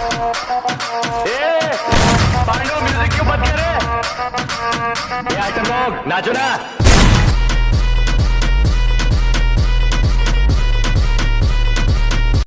ए, पांडु म्यूजिक क्यों बंद करे ये आइटम लोग नाचो ना